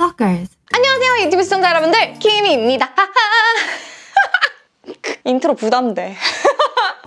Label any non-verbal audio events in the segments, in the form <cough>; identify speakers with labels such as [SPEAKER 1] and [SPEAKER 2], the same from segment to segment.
[SPEAKER 1] Stalkers.
[SPEAKER 2] 안녕하세요 유튜브 시청자 여러분들. 키미입니다. <laughs> 인트로 부담돼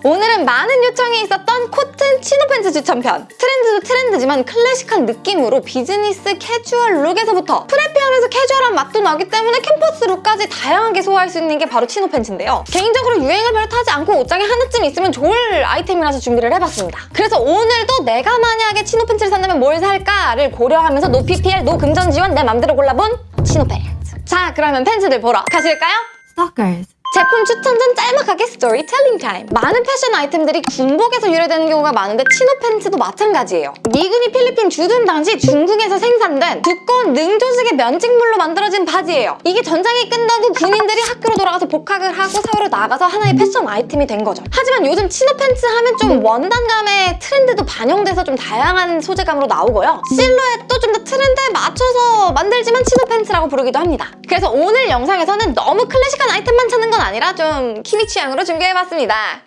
[SPEAKER 2] 오늘은 많은 요청이 있었던 코튼 치노 팬츠 추천편 트렌드도 트렌드지만 클래식한 느낌으로 비즈니스 캐주얼 룩에서부터 preppy하면서 캐주얼한 맛도 나기 때문에 캠퍼스 룩까지 다양하게 소화할 수 있는 게 바로 치노 팬츠인데요 개인적으로 유행을 별로 타지 않고 옷장에 하나쯤 있으면 좋을 아이템이라서 준비를 해봤습니다 그래서 오늘도 내가 만약에 치노 팬츠를 산다면 뭘 살까를 고려하면서 no PPL, no 금전 지원 내 맘대로 골라본 치노 팬츠 자 그러면 팬츠들 보러 가실까요?
[SPEAKER 1] Stalkers.
[SPEAKER 2] 제품 추천 전 짤막하게 스토리텔링 타임 많은 패션 아이템들이 군복에서 유래되는 경우가 많은데 치노 팬츠도 마찬가지예요. 미군이 필리핀 주둔 당시 중국에서 생산된 두꺼운 능조직의 면직물로 만들어진 바지예요. 이게 전장이 끝나고 군인들이 학교로 돌아가서 복학을 하고 사회로 나가서 하나의 패션 아이템이 된 거죠. 하지만 요즘 치노 팬츠 하면 좀 원단감의 트렌드도 반영돼서 좀 다양한 소재감으로 나오고요. 실루엣도 좀 더 트렌드에 맞춰서 만들지만 치노 팬츠라고 부르기도 합니다. 그래서 오늘 영상에서는 너무 클래식한 아이템만 찾는 건 아니라 좀 키미 취향으로 준비해봤습니다.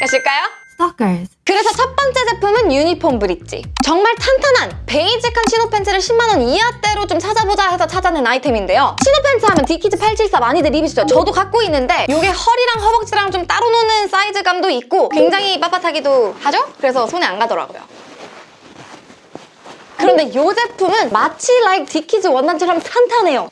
[SPEAKER 2] 가실까요?
[SPEAKER 1] Stalkers.
[SPEAKER 2] 그래서 첫 번째 제품은 유니폼 브릿지. 정말 탄탄한 베이직한 치노 팬츠를 10만원 이하대로 좀 찾아보자 해서 찾아낸 아이템인데요. 치노 팬츠 하면 디키즈 874 많이들 입으시죠? 저도 갖고 있는데 이게 허리랑 허벅지랑 좀 따로 노는 사이즈감도 있고 굉장히 빳빳하기도 하죠? 그래서 손에 안 가더라고요. 그런데 이 제품은 마치 like 디키즈 원단처럼 탄탄해요.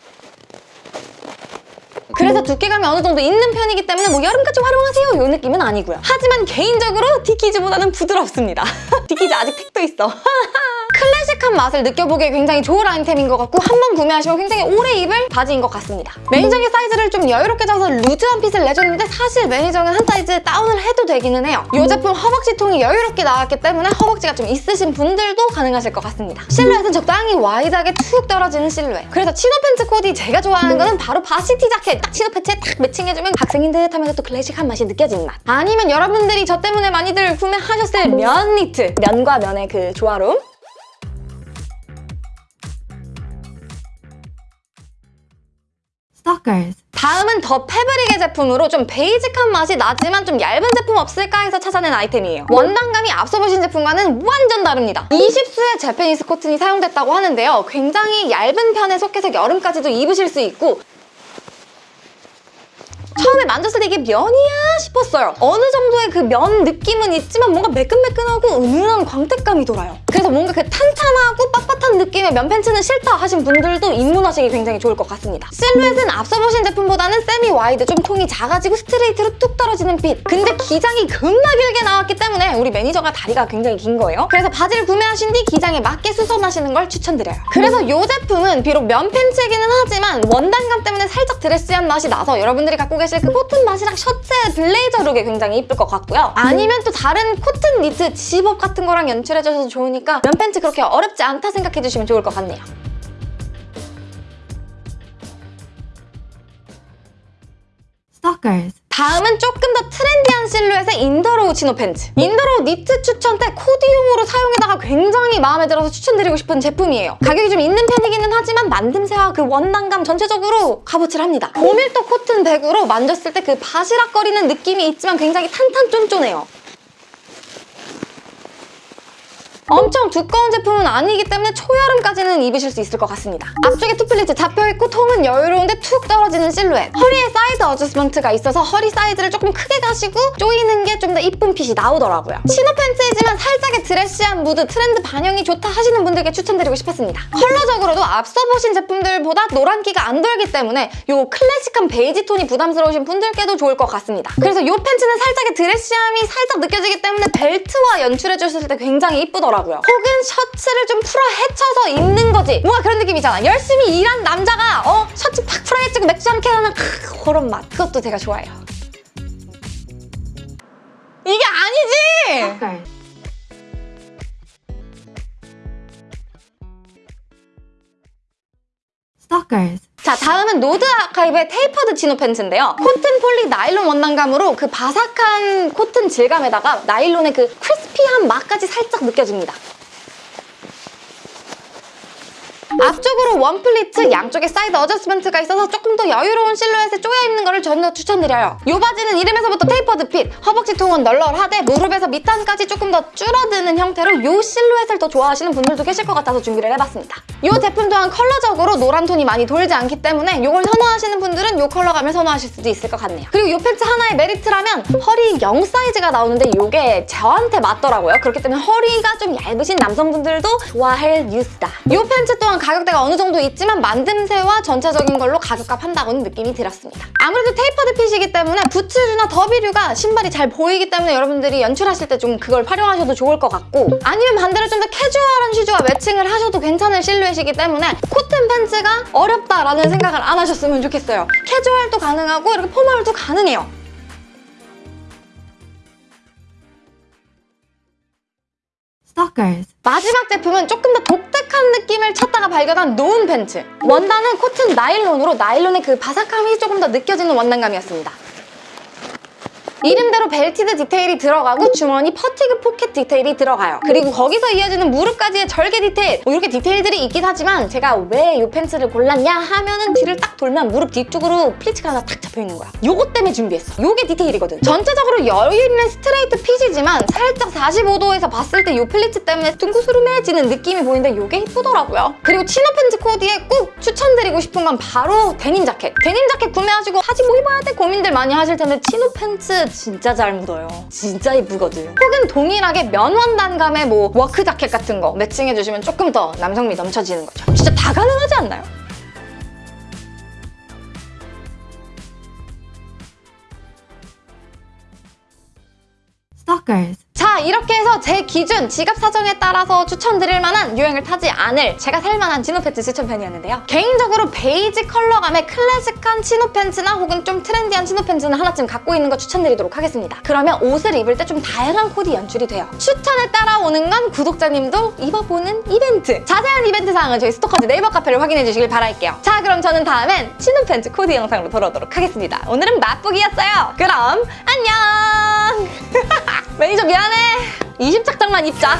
[SPEAKER 2] 그래서 두께감이 어느 정도 있는 편이기 때문에 뭐 여름까지 활용하세요 이 느낌은 아니고요. 하지만 개인적으로 디키즈보다는 부드럽습니다. <laughs> 디키즈 아직 택도 있어. <laughs> 클래식한 맛을 느껴보기에 굉장히 좋은 아이템인 것 같고 한 번 구매하시면 굉장히 오래 입을 바지인 것 같습니다. 매니저의 사이즈를 좀 여유롭게 잡아서 루즈한 핏을 내줬는데 사실 매니저는 한 사이즈 다운을 해도 되기는 해요. 이 제품 허벅지 통이 여유롭게 나왔기 때문에 허벅지가 좀 있으신 분들도 가능하실 것 같습니다. 실루엣은 적당히 와이드하게 툭 떨어지는 실루엣. 그래서 치노 팬츠 코디 제가 좋아하는 거는 바로 varsity 자켓 딱 치노 팬츠에 딱 매칭해주면 학생인 듯 하면서 또 클래식한 맛이 느껴지는 맛. 아니면 여러분들이 저 때문에 많이들 구매하셨을 면 니트. 면과 면의 그 조화로움.
[SPEAKER 1] Stalkers.
[SPEAKER 2] 다음은 더 패브릭의 제품으로 좀 베이직한 맛이 나지만 좀 얇은 제품 없을까 해서 찾아낸 아이템이에요. 원단감이 앞서 보신 제품과는 완전 다릅니다. 20수의 Japanese 코튼이 사용됐다고 하는데요. 굉장히 얇은 편에 속해서 여름까지도 입으실 수 있고 처음에 만졌을 때 이게 면이야 싶었어요. 어느 정도의 그 면 느낌은 있지만 뭔가 매끈매끈하고 은은한 광택감이 돌아요. 그래서 뭔가 그 탄탄하고 빳빳한 느낌의 면 팬츠는 싫다 하신 분들도 입문하시기 굉장히 좋을 것 같습니다. 실루엣은 앞서 보신 제품보다는 semi wide, 좀 통이 작아지고 스트레이트로 뚝 떨어지는 핏. 근데 기장이 겁나 길게 나왔기 때문에 우리 매니저가 다리가 굉장히 긴 거예요. 그래서 바지를 구매하신 뒤 기장에 맞게 수선하시는 걸 추천드려요. 그래서 이 제품은 비록 면 팬츠이기는 하지만 원단감 때문에 살짝 드레시한 맛이 나서 여러분들이 갖고 계실 그 코튼 맛이랑 셔츠의 블레이저 룩에 굉장히 이쁠 것 같고요. 아니면 또 다른 코튼 니트 집업 같은 거랑 연출해줘서 좋으니까 면 팬츠 그렇게 어렵지 않다 생각해주시면 좋을 것 같네요.
[SPEAKER 1] Stalkers.
[SPEAKER 2] 다음은 조금 더 트렌디한 실루엣의 인더로우 치노 팬츠. 인더로우 니트 추천 때 코디용으로 사용했다가 굉장히 마음에 들어서 추천드리고 싶은 제품이에요. 가격이 좀 있는 편이기는 하지만 만듦새와 그 원단감 전체적으로 값어치를 합니다. 고밀도 코튼 100으로 만졌을 때 그 바시락거리는 느낌이 있지만 굉장히 탄탄 쫀쫀해요. 엄청 두꺼운 제품은 아니기 때문에 초여름까지는 입으실 수 있을 것 같습니다. 앞쪽에 two pleats 잡혀있고 통은 여유로운데 툭 떨어지는 실루엣. 허리에 side adjustment가 있어서 허리 사이즈를 조금 크게 가시고 조이는 게 좀 더 이쁜 핏이 나오더라고요. 치노 팬츠이지만 살짝의 드레시한 무드, 트렌드 반영이 좋다 하시는 분들께 추천드리고 싶었습니다. 컬러적으로도 앞서 보신 제품들보다 노란기가 안 돌기 때문에 이 클래식한 베이지 톤이 부담스러우신 분들께도 좋을 것 같습니다. 그래서 이 팬츠는 살짝의 드레시함이 살짝 느껴지기 때문에 벨트와 연출해주셨을 때 굉장히 이쁘더라고요. 혹은 셔츠를 좀 풀어 헤쳐서 입는 거지. 뭔가 그런 느낌이잖아. 열심히 일한 남자가 어 셔츠 팍 풀어 헤치고 맥주 한 캔 하는 크, 그런 맛. 그것도 제가 좋아해요. 이게 아니지!
[SPEAKER 1] Stalkers. Stalkers.
[SPEAKER 2] 자 다음은 노드 아카이브의 tapered 치노 팬츠인데요. 코튼 폴리 나일론 원단감으로 그 바삭한 코튼 질감에다가 나일론의 그 crispy한 맛까지 살짝 느껴집니다. 앞쪽으로 one pleat, 양쪽에 side adjustment가 있어서 조금 더 여유로운 실루엣에 쪼여 입는 거를 더 추천드려요. 이 바지는 이름에서부터 tapered fit, 허벅지 통은 널널하되 무릎에서 밑단까지 조금 더 줄어드는 형태로 이 실루엣을 더 좋아하시는 분들도 계실 것 같아서 준비를 해봤습니다. 이 제품 또한 컬러적으로 노란 톤이 많이 돌지 않기 때문에 이걸 선호하시는 분들은 이 컬러감을 선호하실 수도 있을 것 같네요. 그리고 이 팬츠 하나의 메리트라면 허리 0 사이즈가 나오는데 이게 저한테 맞더라고요. 그렇기 때문에 허리가 좀 얇으신 남성분들도 좋아할 뉴스다. 이 팬츠 또한 가격대가 어느 정도 있지만 만듦새와 전체적인 걸로 가격값 한다고는 느낌이 들었습니다. 아무래도 tapered fit이기 때문에 부츠류나 derby류가 신발이 잘 보이기 때문에 여러분들이 연출하실 때 좀 그걸 활용하셔도 좋을 것 같고 아니면 반대로 좀 더 캐주얼한 슈즈와 매칭을 하셔도 괜찮은 실루엣이기 때문에 코튼 팬츠가 어렵다라는 생각을 안 하셨으면 좋겠어요. 캐주얼도 가능하고 이렇게 formal도 가능해요.
[SPEAKER 1] Stalkers.
[SPEAKER 2] 마지막 제품은 조금 더 독특한 느낌을 찾다가 발견한 노은 팬츠. 원단은 코튼 나일론으로 나일론의 그 바삭함이 조금 더 느껴지는 원단감이었습니다. 이름대로 belted 디테일이 들어가고 주머니 fatigue 포켓 디테일이 들어가요. 그리고 거기서 이어지는 무릎까지의 절개 디테일 뭐 이렇게 디테일들이 있긴 하지만 제가 왜 이 팬츠를 골랐냐 하면은 뒤를 딱 돌면 무릎 뒤쪽으로 플리츠가 하나 탁 잡혀있는 거야. 요것 때문에 준비했어. 요게 디테일이거든. 전체적으로 여유있는 스트레이트 fit이지만 살짝 45도에서 봤을 때 요 플리츠 때문에 둥그스름해지는 느낌이 보이는데 요게 이쁘더라고요. 그리고 chino 팬츠 코디에 꼭 추천드리고 싶은 건 바로 데님 자켓. 데님 자켓 구매하시고 하지 뭐 입어야 돼 고민들 많이 하실 텐데 chino 팬츠 진짜 잘 묻어요. 진짜 이쁘거든. 혹은 동일하게 면 원단감의 뭐 work 자켓 같은 거 매칭해주시면 조금 더 남성미 넘쳐지는 거죠. 진짜 다 가능하지 않나요?
[SPEAKER 1] Stalkers.
[SPEAKER 2] 자 이렇게 해서 제 기준 지갑 사정에 따라서 추천드릴 만한 유행을 타지 않을 제가 살만한 chino 팬츠 추천 편이었는데요. 개인적으로 베이지 컬러감의 클래식한 chino 팬츠나 혹은 좀 trendy한 chino 팬츠는 하나쯤 갖고 있는 거 추천드리도록 하겠습니다. 그러면 옷을 입을 때 좀 다양한 코디 연출이 돼요. 추천에 따라오는 건 구독자님도 입어보는 이벤트 자세한 이벤트 사항은 저희 스토커즈 네이버 카페를 확인해 주시길 바랄게요. 자 그럼 저는 다음엔 치노 팬츠 코디 영상으로 돌아오도록 하겠습니다. 오늘은 맛보기였어요. 그럼 안녕 <laughs> 매니저 미안해. 20착장만 입자